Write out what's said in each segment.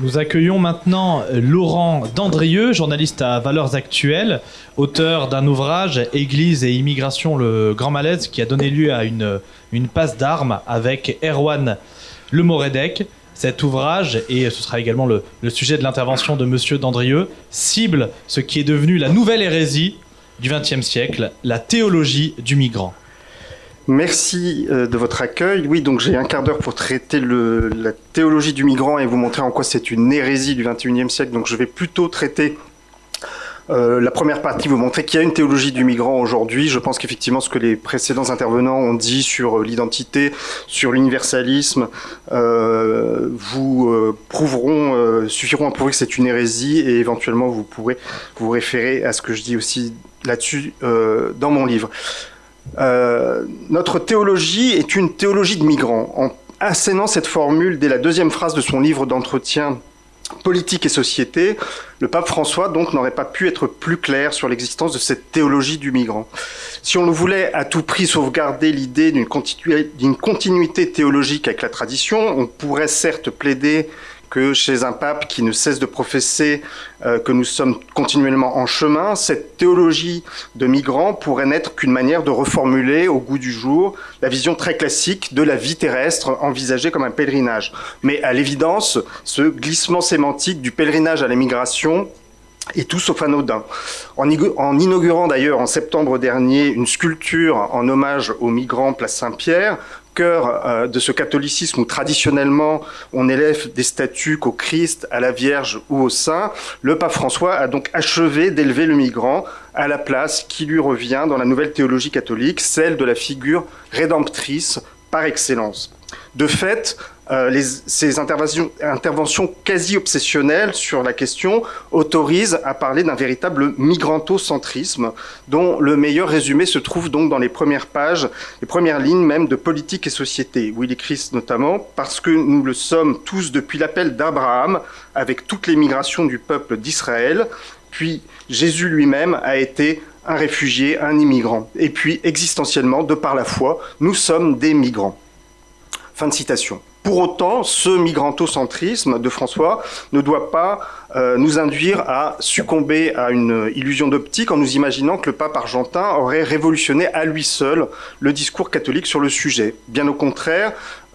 Nous accueillons maintenant Laurent Dandrieux, journaliste à Valeurs Actuelles, auteur d'un ouvrage Église et immigration, le grand malaise, qui a donné lieu à une, une passe d'armes avec Erwan Lemoredec. Cet ouvrage, et ce sera également le, le sujet de l'intervention de Monsieur Dandrieux, cible ce qui est devenu la nouvelle hérésie du XXe siècle, la théologie du migrant. Merci euh, de votre accueil. Oui, donc j'ai un quart d'heure pour traiter la théologie du migrant et vous montrer en quoi c'est une hérésie du XXIe siècle. Donc je vais plutôt traiter euh, la première partie, vous montrer qu'il y a une théologie du migrant aujourd'hui. Je pense qu'effectivement, ce que les précédents intervenants ont dit sur euh, l'identité, sur l'universalisme, vous prouveront, suffiront à prouver que c'est une hérésie et éventuellement vous pourrez vous référer à ce que je dis aussi là-dessus dans mon livre. Euh, notre théologie est une théologie de migrants. En assénant cette formule dès la deuxième phrase de son livre d'entretien Politique et société, le pape François donc n'aurait pas pu être plus clair sur l'existence de cette théologie du migrant. Si on voulait à tout prix sauvegarder l'idée d'une continuité théologique avec la tradition, on pourrait certes plaider que chez un pape qui ne cesse de professer euh, que nous sommes continuellement en chemin, cette théologie de migrants pourrait n'être qu'une manière de reformuler au goût du jour la vision très classique de la vie terrestre envisagée comme un pèlerinage. Mais à l'évidence, ce glissement sémantique du pèlerinage à la est tout sauf anodin. En, en inaugurant d'ailleurs en septembre dernier une sculpture en hommage aux migrants Place Saint-Pierre, cœur euh, de ce catholicisme où traditionnellement on élève des statues qu'au Christ, à la Vierge ou au Saint, le pape François a donc achevé d'élever le migrant à la place qui lui revient dans la nouvelle théologie catholique, celle de la figure rédemptrice par excellence. De fait, euh, ces interventions, interventions quasi obsessionnelles sur la question autorisent à parler d'un véritable migrantocentrisme dont le meilleur résumé se trouve donc dans les premières pages, les premières lignes même de Politique et Société, où il écrit notamment « Parce que nous le sommes tous depuis l'appel d'Abraham, avec toutes les migrations du peuple d'Israël, puis Jésus lui-même a été un réfugié, un immigrant. Et puis, existentiellement, de par la foi, nous sommes des migrants. » Fin de citation. Pour autant, ce migrantocentrisme de François ne doit pas euh, nous induire à succomber à une illusion d'optique en nous imaginant que le pape argentin aurait révolutionné à lui seul le discours catholique sur le sujet. Bien au contraire,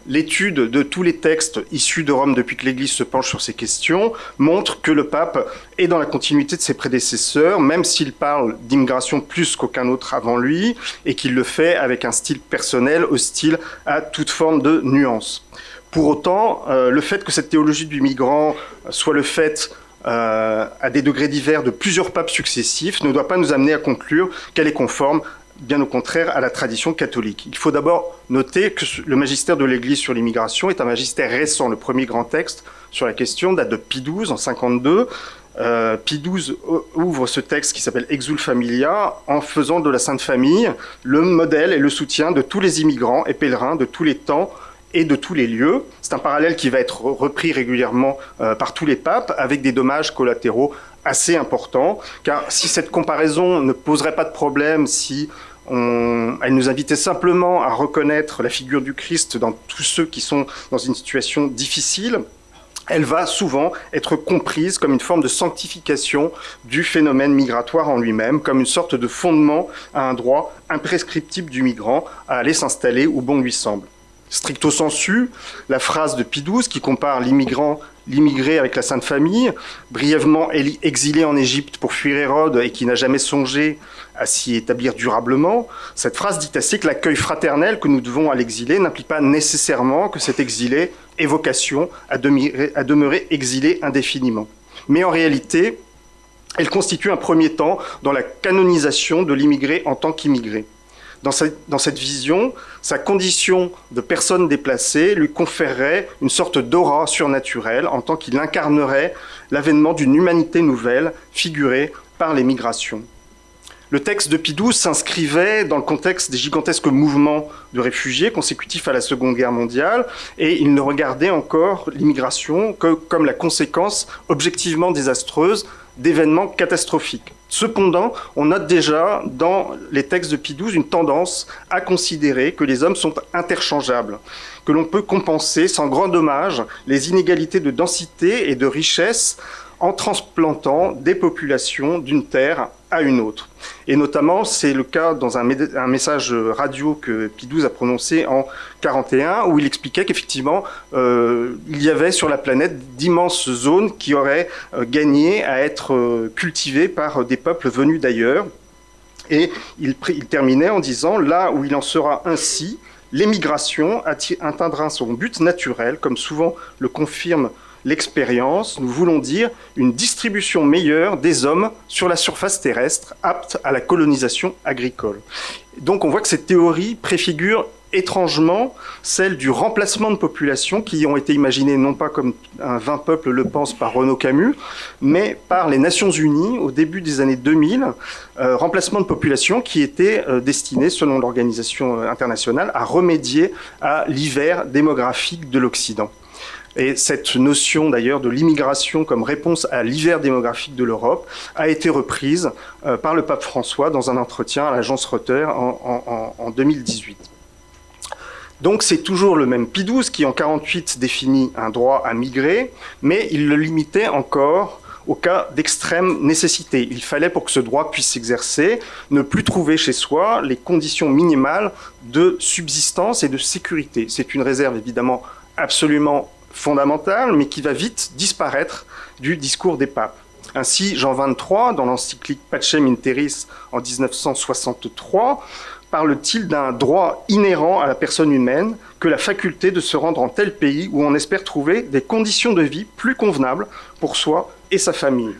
l'étude de tous les textes issus de Rome depuis que l'Église se penche sur ces questions montre que le pape est dans la continuité de ses prédécesseurs, même s'il parle d'immigration plus qu'aucun autre avant lui, et qu'il le fait avec un style personnel hostile à toute forme de nuance. Pour autant, euh, le fait que cette théologie du migrant soit le fait euh, à des degrés divers de plusieurs papes successifs ne doit pas nous amener à conclure qu'elle est conforme bien au contraire à la tradition catholique. Il faut d'abord noter que le magistère de l'Église sur l'immigration est un magistère récent. Le premier grand texte sur la question date de Pie XII en 52. Euh, Pie XII ouvre ce texte qui s'appelle Exul Familia en faisant de la Sainte Famille le modèle et le soutien de tous les immigrants et pèlerins de tous les temps et de tous les lieux. C'est un parallèle qui va être repris régulièrement euh, par tous les papes avec des dommages collatéraux assez importants. Car si cette comparaison ne poserait pas de problème, si elle nous invitait simplement à reconnaître la figure du Christ dans tous ceux qui sont dans une situation difficile, elle va souvent être comprise comme une forme de sanctification du phénomène migratoire en lui-même, comme une sorte de fondement à un droit imprescriptible du migrant à aller s'installer où bon lui semble. Stricto sensu, la phrase de XII qui compare l'immigrant, l'immigré avec la Sainte Famille, brièvement exilé en Égypte pour fuir Hérode et qui n'a jamais songé à s'y établir durablement, cette phrase dit assez que l'accueil fraternel que nous devons à l'exilé n'implique pas nécessairement que cet exilé ait vocation à à demeurer exilé indéfiniment. Mais en réalité, elle constitue un premier temps dans la canonisation de l'immigré en tant qu'immigré. Dans cette, vision, sa condition de personne déplacée lui conférerait une sorte d'aura surnaturelle en tant qu'il incarnerait l'avènement d'une humanité nouvelle figurée par les migrations. Le texte de Pidou s'inscrivait dans le contexte des gigantesques mouvements de réfugiés consécutifs à la Seconde Guerre mondiale, et il ne regardait encore l'immigration que comme la conséquence objectivement désastreuse d'événements catastrophiques. Cependant, on note déjà dans les textes de Pie une tendance à considérer que les hommes sont interchangeables, que l'on peut compenser sans grand dommage les inégalités de densité et de richesse en transplantant des populations d'une terre à une autre. Et notamment, c'est le cas dans un, message radio que XII a prononcé en 41, où il expliquait qu'effectivement, euh, il y avait sur la planète d'immenses zones qui auraient euh, gagné à être euh, cultivées par des peuples venus d'ailleurs. Et il terminait en disant, là où il en sera ainsi, l'émigration atteindra son but naturel, comme souvent le confirme l'expérience, nous voulons dire une distribution meilleure des hommes sur la surface terrestre, apte à la colonisation agricole. Donc on voit que cette théorie préfigure étrangement celle du remplacement de populations qui ont été imaginées non pas comme un 20 peuples le pense par Renaud Camus, mais par les Nations Unies au début des années 2000, euh, remplacement de populations qui étaient euh, destinées, selon l'organisation internationale, à remédier à l'hiver démographique de l'Occident. Et cette notion d'ailleurs de l'immigration comme réponse à l'hiver démographique de l'Europe a été reprise euh, par le pape François dans un entretien à l'agence Reuters en, 2018. Donc c'est toujours le même Pie XII qui en 48 définit un droit à migrer, mais il le limitait encore au cas d'extrême nécessité. Il fallait, pour que ce droit puisse s'exercer, ne plus trouver chez soi les conditions minimales de subsistance et de sécurité. C'est une réserve évidemment absolument fondamentale, mais qui va vite disparaître du discours des papes. Ainsi, Jean XXIII, dans l'encyclique Pacem in Terris en 1963, parle-t-il d'un droit inhérent à la personne humaine que la faculté de se rendre en tel pays où on espère trouver des conditions de vie plus convenables pour soi et sa famille.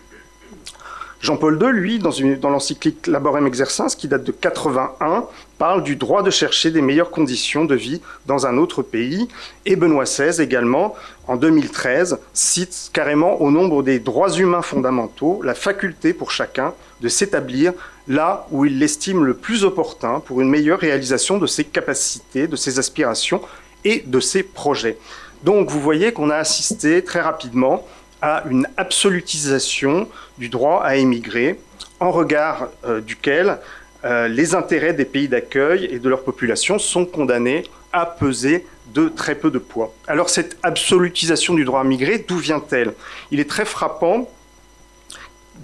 Jean-Paul II, lui, dans, l'encyclique Laborem Exercens, qui date de 81, parle du droit de chercher des meilleures conditions de vie dans un autre pays. Et Benoît XVI également, en 2013, cite carrément au nombre des droits humains fondamentaux la faculté pour chacun de s'établir là où il l'estime le plus opportun pour une meilleure réalisation de ses capacités, de ses aspirations et de ses projets. Donc vous voyez qu'on a assisté très rapidement à une absolutisation du droit à émigrer, en regard euh, duquel euh, les intérêts des pays d'accueil et de leur population sont condamnés à peser de très peu de poids. Alors cette absolutisation du droit à migrer, d'où vient-elle? Il est très frappant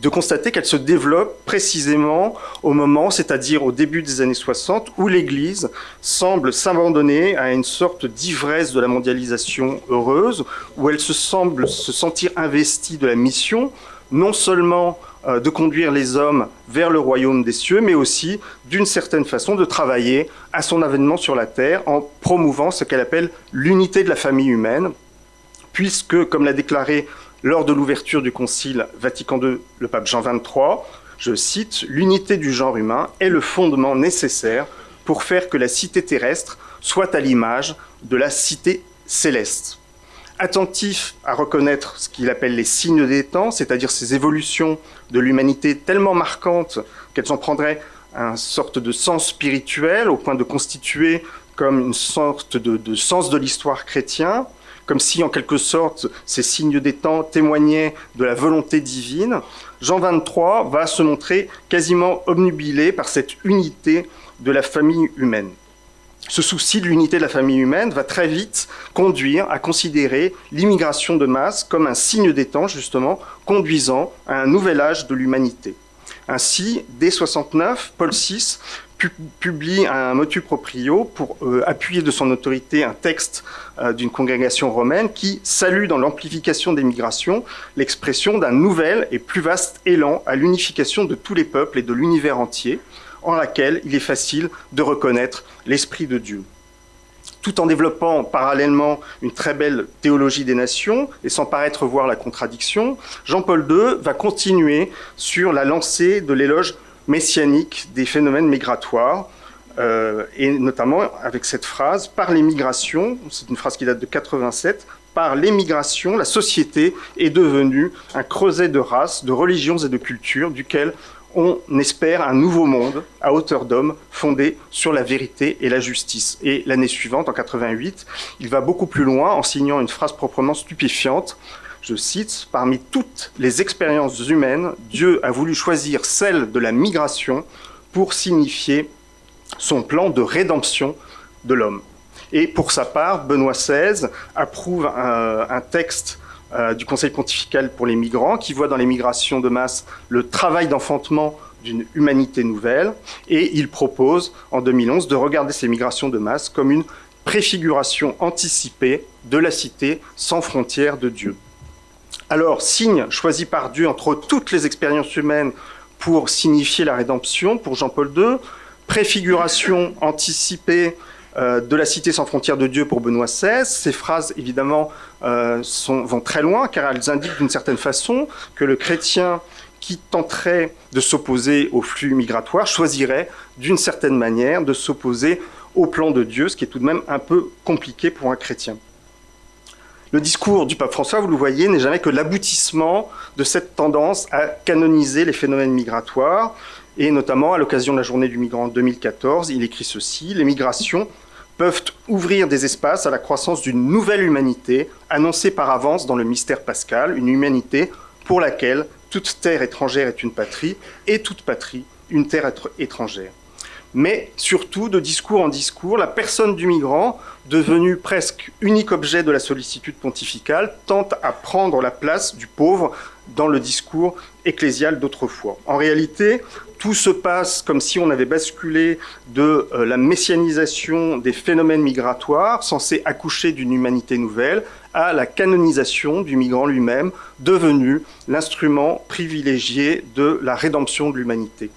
de constater qu'elle se développe précisément au moment, c'est-à-dire au début des années 60, où l'Église semble s'abandonner à une sorte d'ivresse de la mondialisation heureuse, où elle se semble se sentir investie de la mission, non seulement euh, de conduire les hommes vers le royaume des cieux, mais aussi, d'une certaine façon, de travailler à son avènement sur la terre en promouvant ce qu'elle appelle l'unité de la famille humaine, puisque, comme l'a déclaré lors de l'ouverture du Concile Vatican II, le pape Jean XXIII, je cite, L'unité du genre humain est le fondement nécessaire pour faire que la cité terrestre soit à l'image de la cité céleste. Attentif à reconnaître ce qu'il appelle les signes des temps, c'est-à-dire ces évolutions de l'humanité tellement marquantes qu'elles en prendraient un sorte de sens spirituel au point de constituer comme une sorte de, de sens de l'histoire chrétien, comme si en quelque sorte ces signes des temps témoignaient de la volonté divine, Jean 23 va se montrer quasiment obnubilé par cette unité de la famille humaine. Ce souci de l'unité de la famille humaine va très vite conduire à considérer l'immigration de masse comme un signe des temps, justement, conduisant à un nouvel âge de l'humanité. Ainsi, dès 69, Paul VI publie un motu proprio pour euh, appuyer de son autorité un texte euh, d'une congrégation romaine qui salue dans l'amplification des migrations l'expression d'un nouvel et plus vaste élan à l'unification de tous les peuples et de l'univers entier, en laquelle il est facile de reconnaître l'Esprit de Dieu. Tout en développant parallèlement une très belle théologie des nations, et sans paraître voir la contradiction, Jean-Paul II va continuer sur la lancée de l'éloge messianique des phénomènes migratoires, euh, et notamment avec cette phrase, par les c'est une phrase qui date de 87, par l'émigration, la société est devenue un creuset de races, de religions et de cultures duquel on espère un nouveau monde à hauteur d'homme fondé sur la vérité et la justice. Et l'année suivante, en 88, il va beaucoup plus loin en signant une phrase proprement stupéfiante. Je cite, Parmi toutes les expériences humaines, Dieu a voulu choisir celle de la migration pour signifier son plan de rédemption de l'homme. Et pour sa part, Benoît XVI approuve un, texte euh, du Conseil pontifical pour les migrants qui voit dans les migrations de masse le travail d'enfantement d'une humanité nouvelle et il propose en 2011 de regarder ces migrations de masse comme une préfiguration anticipée de la cité sans frontières de Dieu. Alors, signe choisi par Dieu entre toutes les expériences humaines pour signifier la rédemption pour Jean-Paul II, préfiguration anticipée euh, de la cité sans frontières de Dieu pour Benoît XVI. Ces phrases, évidemment, euh, vont très loin, car elles indiquent d'une certaine façon que le chrétien qui tenterait de s'opposer au flux migratoire choisirait d'une certaine manière de s'opposer au plan de Dieu, ce qui est tout de même un peu compliqué pour un chrétien. Le discours du pape François, vous le voyez, n'est jamais que l'aboutissement de cette tendance à canoniser les phénomènes migratoires, et notamment à l'occasion de la journée du migrant en 2014, il écrit ceci, les migrations peuvent ouvrir des espaces à la croissance d'une nouvelle humanité, annoncée par avance dans le mystère pascal, une humanité pour laquelle toute terre étrangère est une patrie, et toute patrie une terre étrangère. Mais surtout, de discours en discours, la personne du migrant, devenue presque unique objet de la sollicitude pontificale, tente à prendre la place du pauvre dans le discours ecclésial d'autrefois. En réalité, tout se passe comme si on avait basculé de euh, la messianisation des phénomènes migratoires, censés accoucher d'une humanité nouvelle, à la canonisation du migrant lui-même, devenu l'instrument privilégié de la rédemption de l'humanité.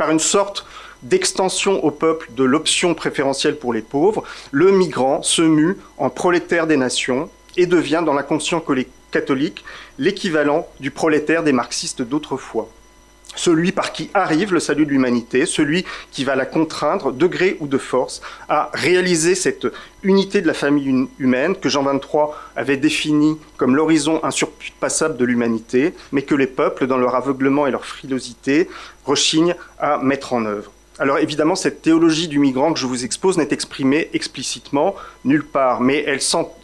Par une sorte d'extension au peuple de l'option préférentielle pour les pauvres, le migrant se mue en prolétaire des nations et devient, dans l'inconscient catholique, l'équivalent du prolétaire des marxistes d'autrefois celui par qui arrive le salut de l'humanité, celui qui va la contraindre, de gré ou de force, à réaliser cette unité de la famille humaine que Jean XXIII avait définie comme l'horizon insurpassable de l'humanité, mais que les peuples, dans leur aveuglement et leur frilosité, rechignent à mettre en œuvre. Alors évidemment, cette théologie du migrant que je vous expose n'est exprimée explicitement nulle part, mais elle,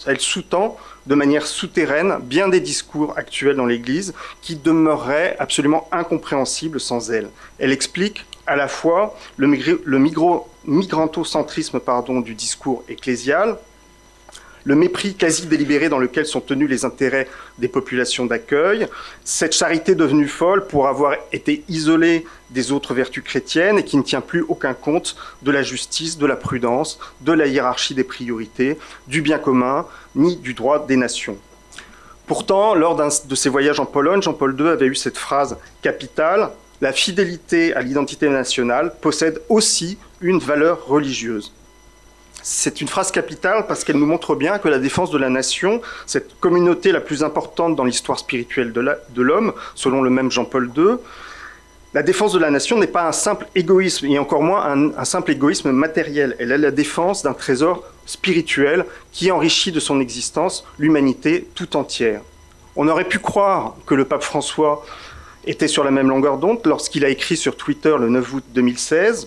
elle sous-tend de manière souterraine bien des discours actuels dans l'Église qui demeureraient absolument incompréhensibles sans elle. Elle explique à la fois le, migrantocentrisme pardon, du discours ecclésial, le mépris quasi délibéré dans lequel sont tenus les intérêts des populations d'accueil, cette charité devenue folle pour avoir été isolée des autres vertus chrétiennes et qui ne tient plus aucun compte de la justice, de la prudence, de la hiérarchie des priorités, du bien commun, ni du droit des nations. Pourtant, lors de ses voyages en Pologne, Jean-Paul II avait eu cette phrase capitale La fidélité à l'identité nationale possède aussi une valeur religieuse. C'est une phrase capitale parce qu'elle nous montre bien que la défense de la nation, cette communauté la plus importante dans l'histoire spirituelle de l'homme, selon le même Jean-Paul II, la défense de la nation n'est pas un simple égoïsme, et encore moins un, simple égoïsme matériel. Elle est la défense d'un trésor spirituel qui enrichit de son existence l'humanité tout entière. On aurait pu croire que le pape François était sur la même longueur d'onde lorsqu'il a écrit sur Twitter le 9 août 2016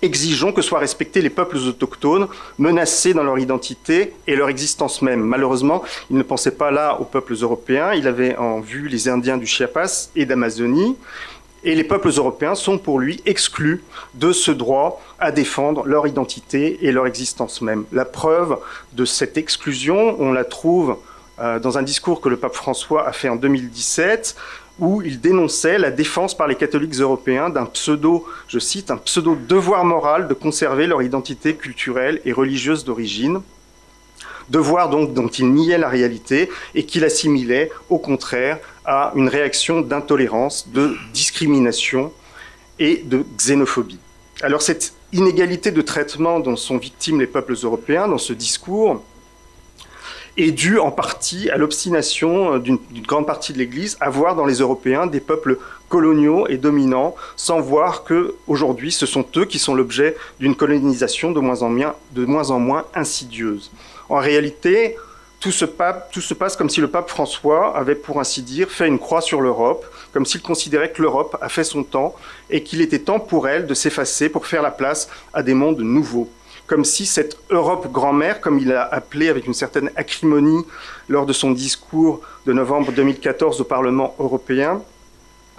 Exigeons que soient respectés les peuples autochtones, menacés dans leur identité et leur existence même. Malheureusement, il ne pensait pas là aux peuples européens, il avait en vue les Indiens du Chiapas et d'Amazonie, et les peuples européens sont pour lui exclus de ce droit à défendre leur identité et leur existence même. La preuve de cette exclusion, on la trouve euh, dans un discours que le pape François a fait en 2017, où il dénonçait la défense par les catholiques européens d'un pseudo, je cite, un pseudo devoir moral de conserver leur identité culturelle et religieuse d'origine, devoir donc dont il niait la réalité et qu'il assimilait au contraire à une réaction d'intolérance, de discrimination et de xénophobie. Alors cette inégalité de traitement dont sont victimes les peuples européens dans ce discours, est dû en partie à l'obstination euh, d'une grande partie de l'Église à voir dans les Européens des peuples coloniaux et dominants, sans voir que aujourd'hui ce sont eux qui sont l'objet d'une colonisation de moins, en moins, de moins en moins insidieuse. En réalité, tout se passe comme si le pape François avait, pour ainsi dire, fait une croix sur l'Europe, comme s'il considérait que l'Europe a fait son temps et qu'il était temps pour elle de s'effacer pour faire la place à des mondes nouveaux. Comme si cette Europe grand-mère, comme il l'a appelé avec une certaine acrimonie lors de son discours de novembre 2014 au Parlement européen,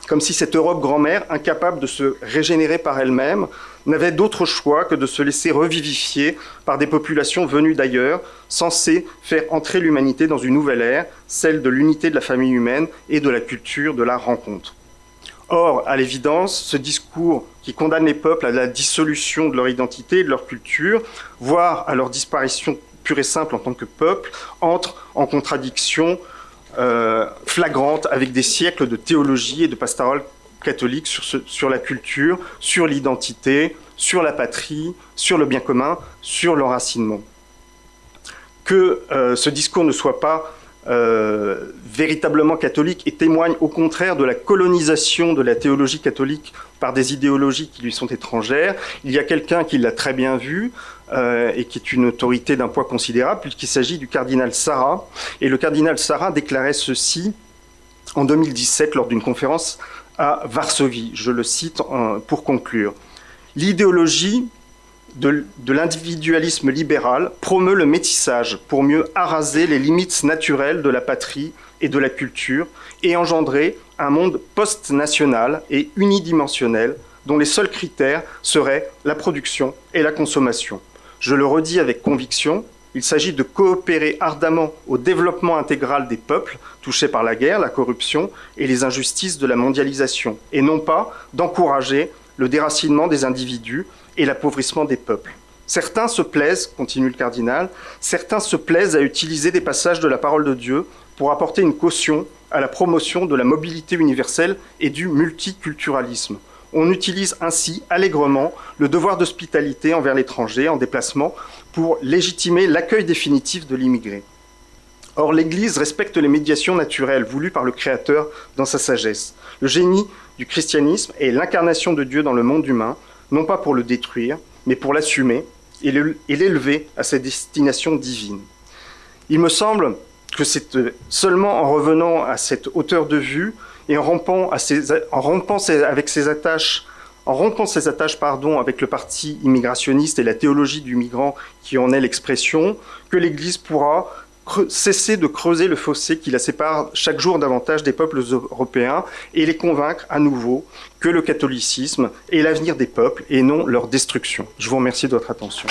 comme si cette Europe grand-mère, incapable de se régénérer par elle-même, n'avait d'autre choix que de se laisser revivifier par des populations venues d'ailleurs, censées faire entrer l'humanité dans une nouvelle ère, celle de l'unité de la famille humaine et de la culture de la rencontre. Or, à l'évidence, ce discours qui condamne les peuples à la dissolution de leur identité de leur culture, voire à leur disparition pure et simple en tant que peuple, entre en contradiction euh, flagrante avec des siècles de théologie et de pastorale catholique sur, sur la culture, sur l'identité, sur la patrie, sur le bien commun, sur l'enracinement. Que euh, ce discours ne soit pas euh, véritablement catholique et témoigne au contraire de la colonisation de la théologie catholique par des idéologies qui lui sont étrangères. Il y a quelqu'un qui l'a très bien vu euh, et qui est une autorité d'un poids considérable puisqu'il s'agit du cardinal Sarah. Et le cardinal Sarah déclarait ceci en 2017 lors d'une conférence à Varsovie. Je le cite pour conclure. L'idéologie de, l'individualisme libéral promeut le métissage pour mieux araser les limites naturelles de la patrie et de la culture et engendrer un monde post-national et unidimensionnel dont les seuls critères seraient la production et la consommation. Je le redis avec conviction, il s'agit de coopérer ardemment au développement intégral des peuples touchés par la guerre, la corruption et les injustices de la mondialisation, et non pas d'encourager le déracinement des individus et l'appauvrissement des peuples. Certains se plaisent, continue le cardinal, certains se plaisent à utiliser des passages de la parole de Dieu pour apporter une caution à la promotion de la mobilité universelle et du multiculturalisme. On utilise ainsi allègrement le devoir d'hospitalité envers l'étranger en déplacement pour légitimer l'accueil définitif de l'immigré. Or, l'Église respecte les médiations naturelles voulues par le Créateur dans sa sagesse. Le génie du christianisme est l'incarnation de Dieu dans le monde humain, non pas pour le détruire, mais pour l'assumer et l'élever à sa destination divine. Il me semble que c'est seulement en revenant à cette hauteur de vue et en rompant, ses attaches avec le parti immigrationniste et la théologie du migrant qui en est l'expression, que l'Église pourra cesser de creuser le fossé qui la sépare chaque jour davantage des peuples européens et les convaincre à nouveau que le catholicisme est l'avenir des peuples et non leur destruction. Je vous remercie de votre attention.